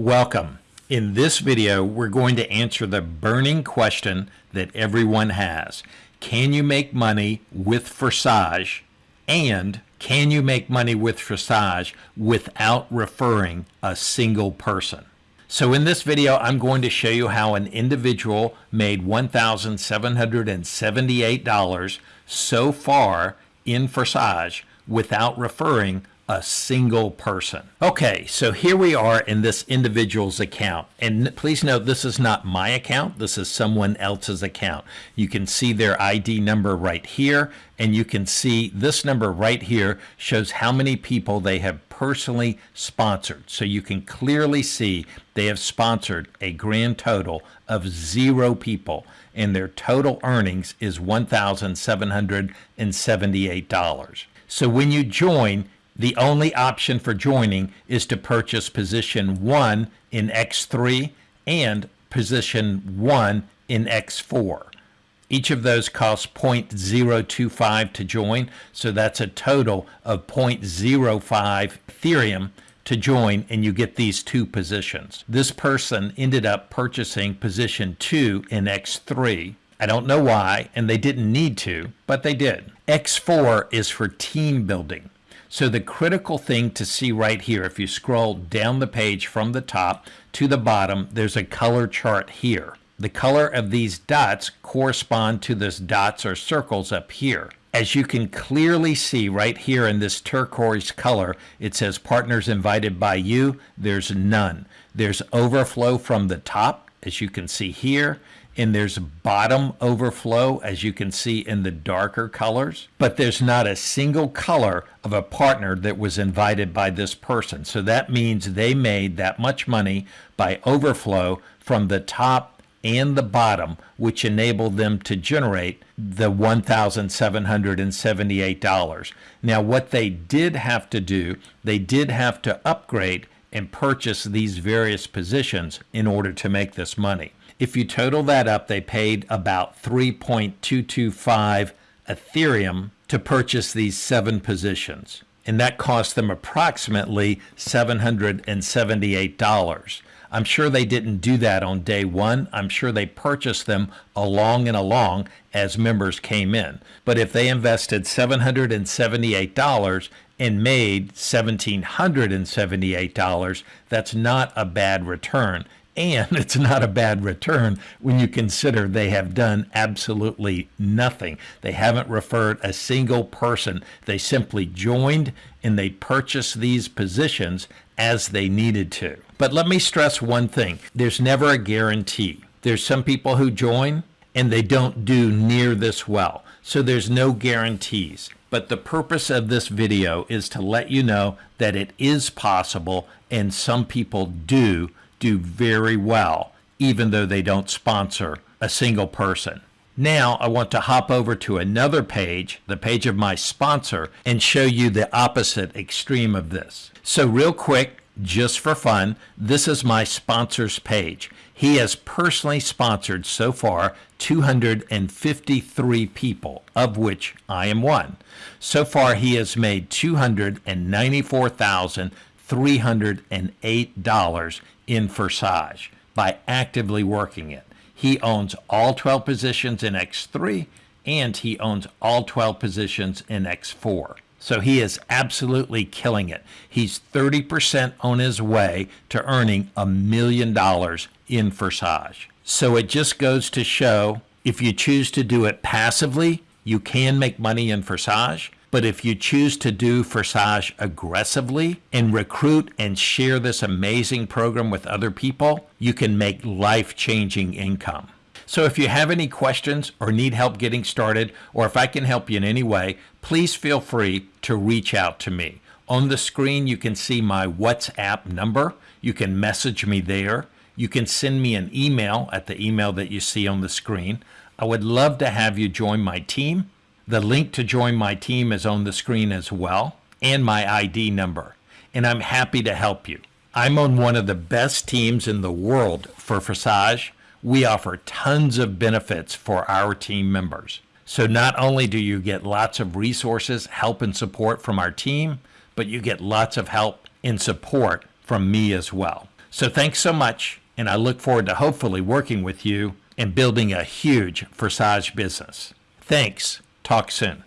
Welcome. In this video, we're going to answer the burning question that everyone has. Can you make money with Forsage? And can you make money with Forsage without referring a single person? So in this video, I'm going to show you how an individual made $1,778 so far in Forsage without referring a single person. Okay, so here we are in this individual's account. And please note, this is not my account. This is someone else's account. You can see their ID number right here. And you can see this number right here shows how many people they have personally sponsored. So you can clearly see they have sponsored a grand total of zero people. And their total earnings is $1,778. So when you join, the only option for joining is to purchase position 1 in X3 and position 1 in X4. Each of those costs 0.025 to join, so that's a total of 0.05 Ethereum to join and you get these two positions. This person ended up purchasing position 2 in X3. I don't know why, and they didn't need to, but they did. X4 is for team building. So the critical thing to see right here, if you scroll down the page from the top to the bottom, there's a color chart here. The color of these dots correspond to this dots or circles up here. As you can clearly see right here in this turquoise color, it says partners invited by you. There's none. There's overflow from the top, as you can see here and there's bottom overflow as you can see in the darker colors but there's not a single color of a partner that was invited by this person. So that means they made that much money by overflow from the top and the bottom which enabled them to generate the $1,778 now what they did have to do they did have to upgrade and purchase these various positions in order to make this money if you total that up, they paid about 3.225 Ethereum to purchase these seven positions. And that cost them approximately $778. I'm sure they didn't do that on day one. I'm sure they purchased them along and along as members came in. But if they invested $778 and made $1,778, that's not a bad return and it's not a bad return when you consider they have done absolutely nothing. They haven't referred a single person. They simply joined and they purchased these positions as they needed to. But let me stress one thing there's never a guarantee. There's some people who join and they don't do near this well. So there's no guarantees. But the purpose of this video is to let you know that it is possible and some people do do very well, even though they don't sponsor a single person. Now I want to hop over to another page, the page of my sponsor, and show you the opposite extreme of this. So real quick, just for fun, this is my sponsors page. He has personally sponsored so far 253 people, of which I am one. So far, he has made $294,308 in Forsage by actively working it. He owns all 12 positions in X3 and he owns all 12 positions in X4. So he is absolutely killing it. He's 30% on his way to earning a million dollars in Forsage. So it just goes to show if you choose to do it passively, you can make money in Forsage. But if you choose to do Forsage aggressively and recruit and share this amazing program with other people, you can make life changing income. So if you have any questions or need help getting started, or if I can help you in any way, please feel free to reach out to me. On the screen, you can see my WhatsApp number. You can message me there. You can send me an email at the email that you see on the screen. I would love to have you join my team. The link to join my team is on the screen as well, and my ID number. And I'm happy to help you. I'm on one of the best teams in the world for Forsage. We offer tons of benefits for our team members. So not only do you get lots of resources, help and support from our team, but you get lots of help and support from me as well. So thanks so much, and I look forward to hopefully working with you and building a huge Forsage business. Thanks. Talk soon.